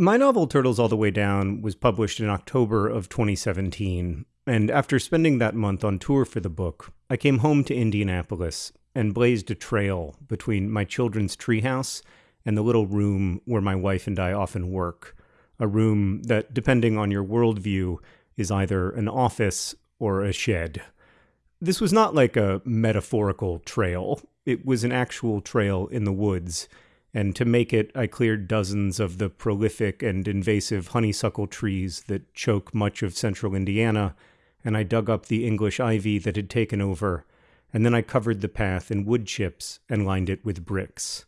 My novel Turtles All the Way Down was published in October of 2017, and after spending that month on tour for the book, I came home to Indianapolis and blazed a trail between my children's treehouse and the little room where my wife and I often work. A room that, depending on your worldview, is either an office or a shed. This was not like a metaphorical trail, it was an actual trail in the woods and to make it, I cleared dozens of the prolific and invasive honeysuckle trees that choke much of central Indiana, and I dug up the English ivy that had taken over, and then I covered the path in wood chips and lined it with bricks.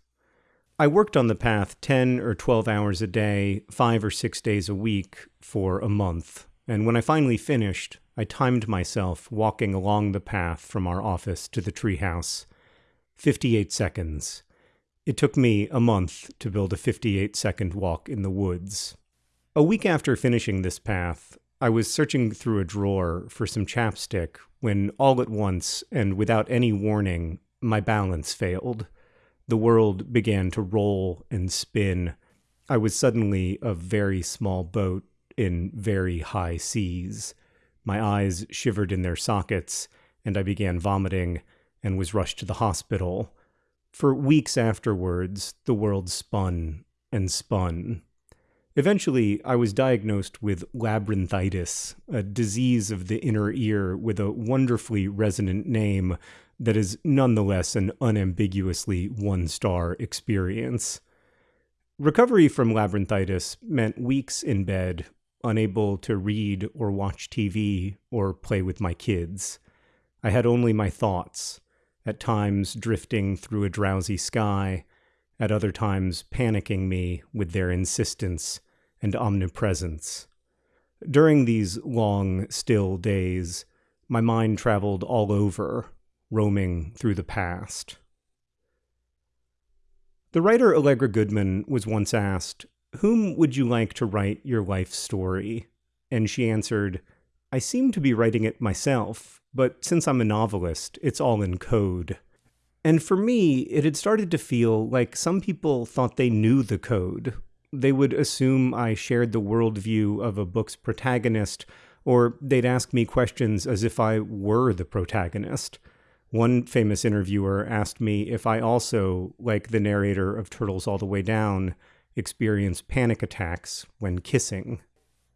I worked on the path 10 or 12 hours a day, five or six days a week, for a month, and when I finally finished, I timed myself walking along the path from our office to the treehouse. 58 seconds. It took me a month to build a 58 second walk in the woods. A week after finishing this path, I was searching through a drawer for some chapstick when all at once, and without any warning, my balance failed. The world began to roll and spin. I was suddenly a very small boat in very high seas. My eyes shivered in their sockets, and I began vomiting and was rushed to the hospital. For weeks afterwards, the world spun and spun. Eventually, I was diagnosed with labyrinthitis, a disease of the inner ear with a wonderfully resonant name that is nonetheless an unambiguously one star experience. Recovery from labyrinthitis meant weeks in bed, unable to read or watch TV or play with my kids. I had only my thoughts at times drifting through a drowsy sky, at other times panicking me with their insistence and omnipresence. During these long, still days, my mind traveled all over, roaming through the past. The writer Allegra Goodman was once asked, Whom would you like to write your life story? And she answered, I seem to be writing it myself, but since I'm a novelist, it's all in code. And for me, it had started to feel like some people thought they knew the code. They would assume I shared the worldview of a book's protagonist, or they'd ask me questions as if I were the protagonist. One famous interviewer asked me if I also, like the narrator of Turtles All the Way Down, experience panic attacks when kissing.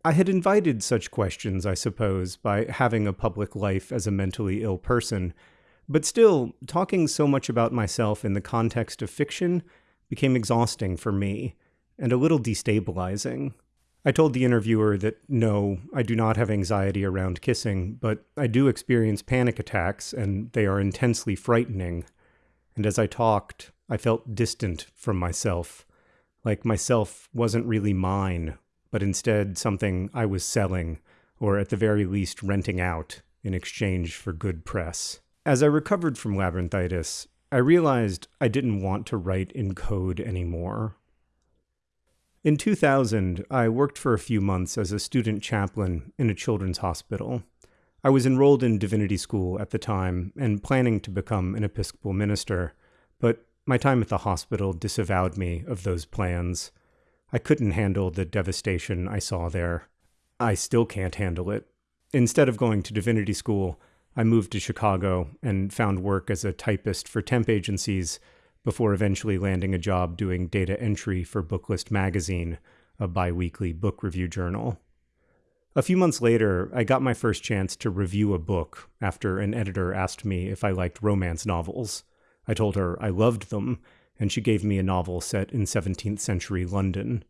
I had invited such questions, I suppose, by having a public life as a mentally ill person, but still, talking so much about myself in the context of fiction became exhausting for me and a little destabilizing. I told the interviewer that no, I do not have anxiety around kissing, but I do experience panic attacks, and they are intensely frightening. And as I talked, I felt distant from myself, like myself wasn't really mine but instead something I was selling, or at the very least renting out, in exchange for good press. As I recovered from labyrinthitis, I realized I didn't want to write in code anymore. In 2000, I worked for a few months as a student chaplain in a children's hospital. I was enrolled in divinity school at the time and planning to become an Episcopal minister, but my time at the hospital disavowed me of those plans. I couldn't handle the devastation I saw there. I still can't handle it. Instead of going to divinity school, I moved to Chicago and found work as a typist for temp agencies before eventually landing a job doing data entry for Booklist magazine, a biweekly book review journal. A few months later, I got my first chance to review a book after an editor asked me if I liked romance novels. I told her I loved them, and she gave me a novel set in 17th century London.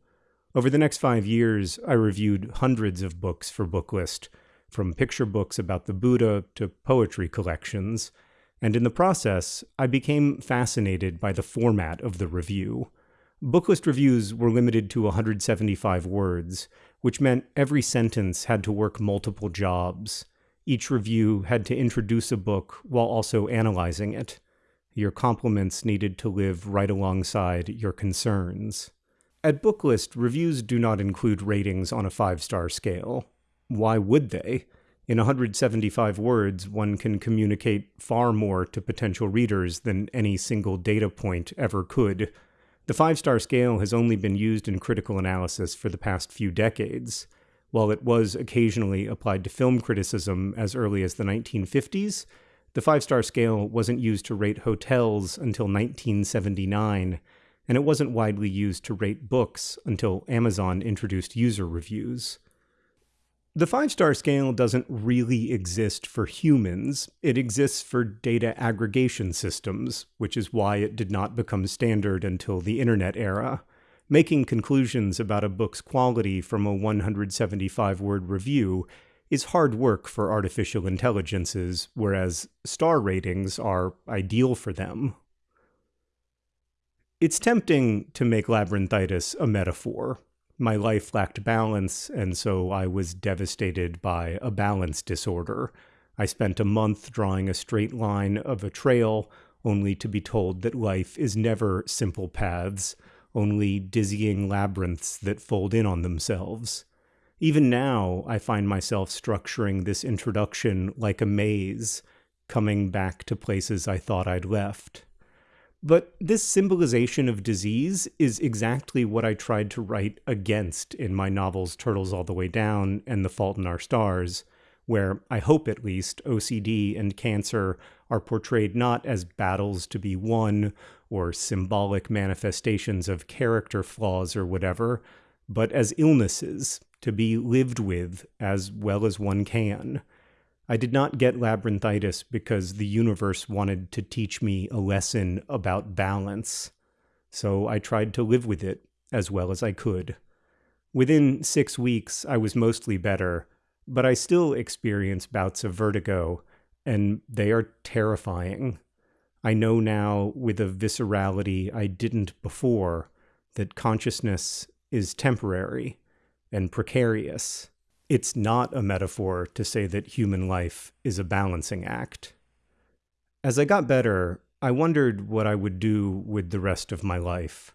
Over the next five years, I reviewed hundreds of books for Booklist, from picture books about the Buddha to poetry collections, and in the process, I became fascinated by the format of the review. Booklist reviews were limited to 175 words, which meant every sentence had to work multiple jobs. Each review had to introduce a book while also analyzing it. Your compliments needed to live right alongside your concerns. At Booklist, reviews do not include ratings on a five star scale. Why would they? In 175 words, one can communicate far more to potential readers than any single data point ever could. The five star scale has only been used in critical analysis for the past few decades. While it was occasionally applied to film criticism as early as the 1950s, the five star scale wasn't used to rate hotels until 1979, and it wasn't widely used to rate books until Amazon introduced user reviews. The five star scale doesn't really exist for humans, it exists for data aggregation systems, which is why it did not become standard until the internet era. Making conclusions about a book's quality from a 175 word review is hard work for artificial intelligences, whereas star ratings are ideal for them. It's tempting to make labyrinthitis a metaphor. My life lacked balance, and so I was devastated by a balance disorder. I spent a month drawing a straight line of a trail, only to be told that life is never simple paths, only dizzying labyrinths that fold in on themselves. Even now, I find myself structuring this introduction like a maze, coming back to places I thought I'd left. But this symbolization of disease is exactly what I tried to write against in my novels Turtles All the Way Down and The Fault in Our Stars, where I hope at least OCD and cancer are portrayed not as battles to be won or symbolic manifestations of character flaws or whatever, but as illnesses to be lived with as well as one can. I did not get labyrinthitis because the universe wanted to teach me a lesson about balance, so I tried to live with it as well as I could. Within six weeks, I was mostly better, but I still experience bouts of vertigo, and they are terrifying. I know now with a viscerality I didn't before that consciousness is temporary and precarious. It's not a metaphor to say that human life is a balancing act. As I got better, I wondered what I would do with the rest of my life.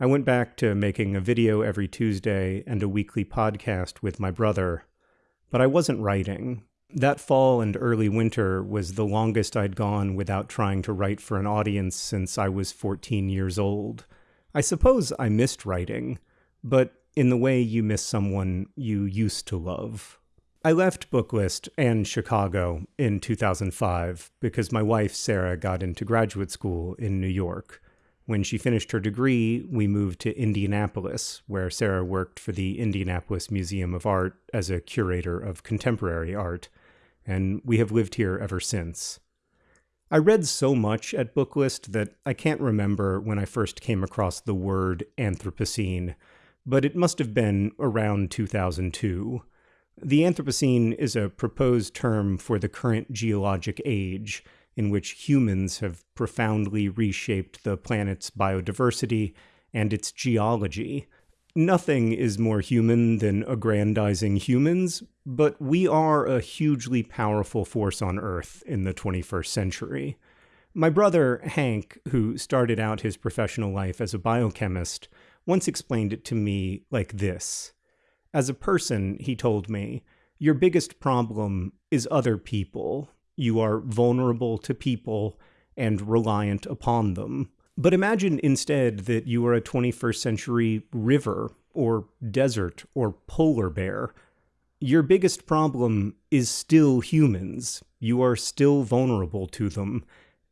I went back to making a video every Tuesday and a weekly podcast with my brother, but I wasn't writing. That fall and early winter was the longest I'd gone without trying to write for an audience since I was 14 years old. I suppose I missed writing, but in the way you miss someone you used to love. I left Booklist and Chicago in 2005 because my wife, Sarah, got into graduate school in New York. When she finished her degree, we moved to Indianapolis, where Sarah worked for the Indianapolis Museum of Art as a curator of contemporary art, and we have lived here ever since. I read so much at Booklist that I can't remember when I first came across the word Anthropocene but it must have been around 2002. The Anthropocene is a proposed term for the current geologic age, in which humans have profoundly reshaped the planet's biodiversity and its geology. Nothing is more human than aggrandizing humans, but we are a hugely powerful force on Earth in the 21st century. My brother, Hank, who started out his professional life as a biochemist, once explained it to me like this. As a person, he told me, your biggest problem is other people. You are vulnerable to people and reliant upon them. But imagine instead that you are a 21st century river or desert or polar bear. Your biggest problem is still humans. You are still vulnerable to them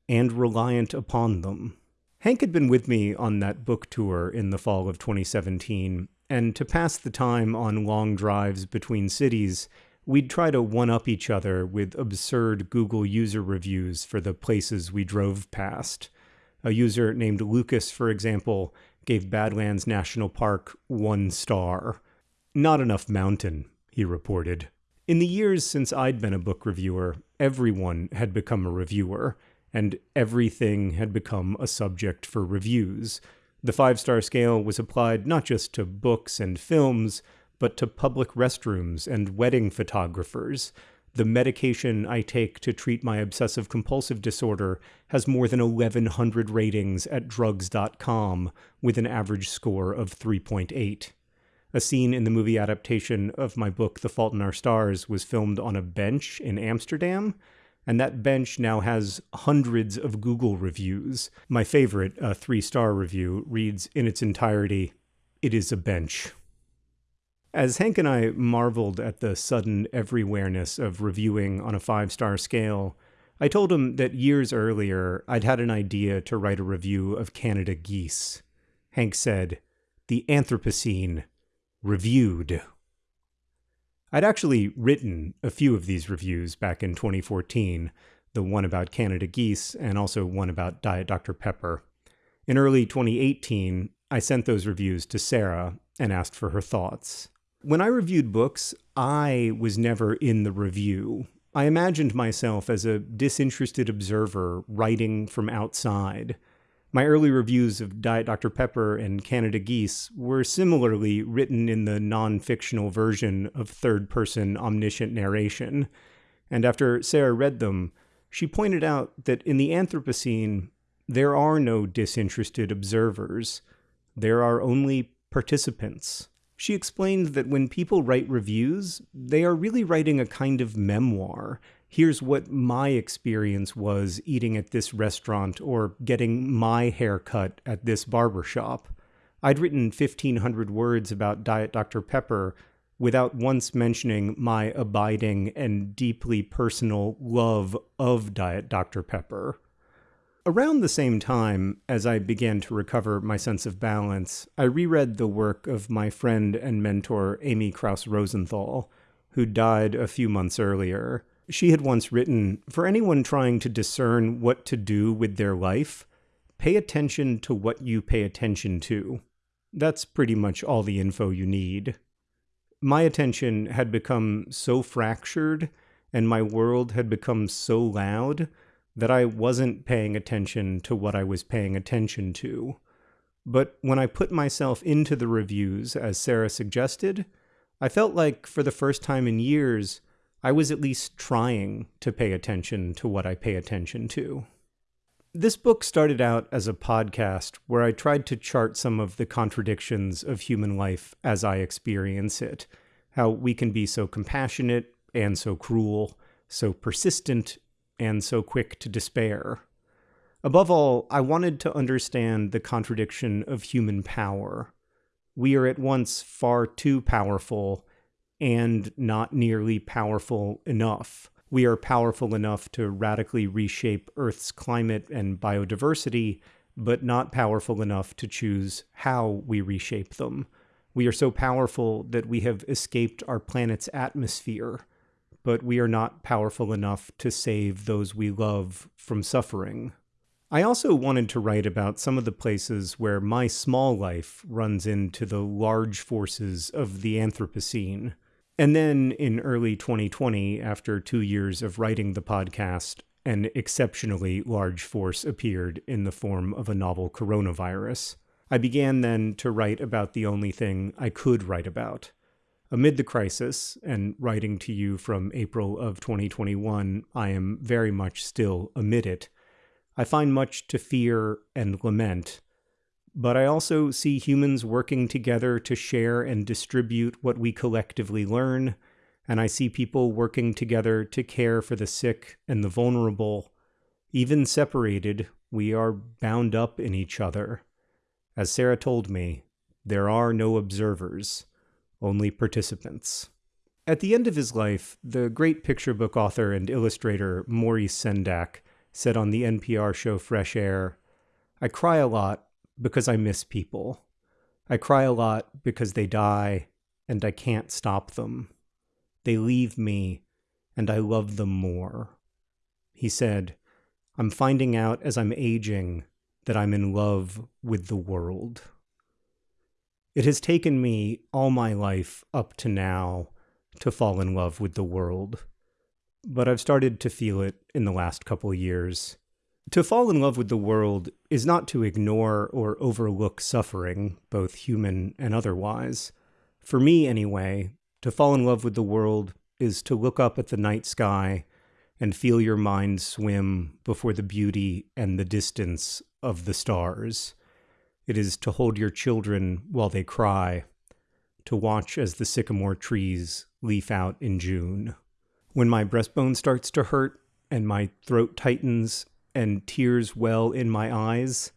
and reliant upon them. Hank had been with me on that book tour in the fall of 2017, and to pass the time on long drives between cities, we'd try to one up each other with absurd Google user reviews for the places we drove past. A user named Lucas, for example, gave Badlands National Park one star. Not enough mountain, he reported. In the years since I'd been a book reviewer, everyone had become a reviewer and everything had become a subject for reviews. The five star scale was applied not just to books and films, but to public restrooms and wedding photographers. The medication I take to treat my obsessive compulsive disorder has more than 1,100 ratings at drugs.com with an average score of 3.8. A scene in the movie adaptation of my book The Fault in Our Stars was filmed on a bench in Amsterdam, and that bench now has hundreds of Google reviews. My favorite, uh, a three star review, reads in its entirety It is a bench. As Hank and I marveled at the sudden everywhereness of reviewing on a five star scale, I told him that years earlier I'd had an idea to write a review of Canada geese. Hank said, The Anthropocene, reviewed. I'd actually written a few of these reviews back in 2014, the one about Canada geese and also one about Diet Dr. Pepper. In early 2018, I sent those reviews to Sarah and asked for her thoughts. When I reviewed books, I was never in the review. I imagined myself as a disinterested observer writing from outside. My early reviews of Diet Dr. Pepper and Canada Geese were similarly written in the non fictional version of third person omniscient narration. And after Sarah read them, she pointed out that in the Anthropocene, there are no disinterested observers, there are only participants. She explained that when people write reviews, they are really writing a kind of memoir. Here's what my experience was eating at this restaurant or getting my hair cut at this barber shop. I'd written 1,500 words about Diet Dr. Pepper without once mentioning my abiding and deeply personal love of Diet Dr. Pepper. Around the same time as I began to recover my sense of balance, I reread the work of my friend and mentor Amy Krouse Rosenthal, who died a few months earlier. She had once written For anyone trying to discern what to do with their life, pay attention to what you pay attention to. That's pretty much all the info you need. My attention had become so fractured, and my world had become so loud that I wasn't paying attention to what I was paying attention to. But when I put myself into the reviews, as Sarah suggested, I felt like for the first time in years, I was at least trying to pay attention to what I pay attention to. This book started out as a podcast where I tried to chart some of the contradictions of human life as I experience it. How we can be so compassionate and so cruel, so persistent and so quick to despair. Above all, I wanted to understand the contradiction of human power. We are at once far too powerful and not nearly powerful enough. We are powerful enough to radically reshape Earth's climate and biodiversity, but not powerful enough to choose how we reshape them. We are so powerful that we have escaped our planet's atmosphere but we are not powerful enough to save those we love from suffering. I also wanted to write about some of the places where my small life runs into the large forces of the Anthropocene. And then in early 2020, after two years of writing the podcast, an exceptionally large force appeared in the form of a novel coronavirus. I began then to write about the only thing I could write about Amid the crisis, and writing to you from April of 2021, I am very much still amid it. I find much to fear and lament, but I also see humans working together to share and distribute what we collectively learn, and I see people working together to care for the sick and the vulnerable. Even separated, we are bound up in each other. As Sarah told me, there are no observers only participants. At the end of his life, the great picture book author and illustrator Maurice Sendak said on the NPR show Fresh Air I cry a lot because I miss people. I cry a lot because they die and I can't stop them. They leave me and I love them more. He said, I'm finding out as I'm aging that I'm in love with the world. It has taken me all my life up to now to fall in love with the world, but I've started to feel it in the last couple years. To fall in love with the world is not to ignore or overlook suffering, both human and otherwise. For me, anyway, to fall in love with the world is to look up at the night sky and feel your mind swim before the beauty and the distance of the stars. It is to hold your children while they cry, to watch as the sycamore trees leaf out in June. When my breastbone starts to hurt, and my throat tightens and tears well in my eyes,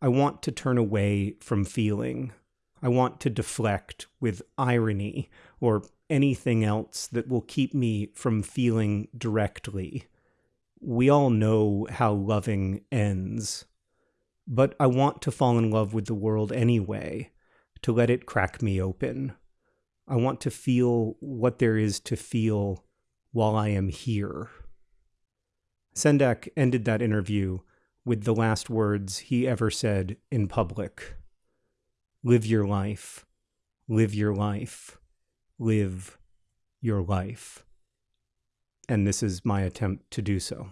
I want to turn away from feeling. I want to deflect with irony or anything else that will keep me from feeling directly. We all know how loving ends. But I want to fall in love with the world anyway, to let it crack me open. I want to feel what there is to feel while I am here. Sendak ended that interview with the last words he ever said in public Live your life, live your life, live your life. And this is my attempt to do so.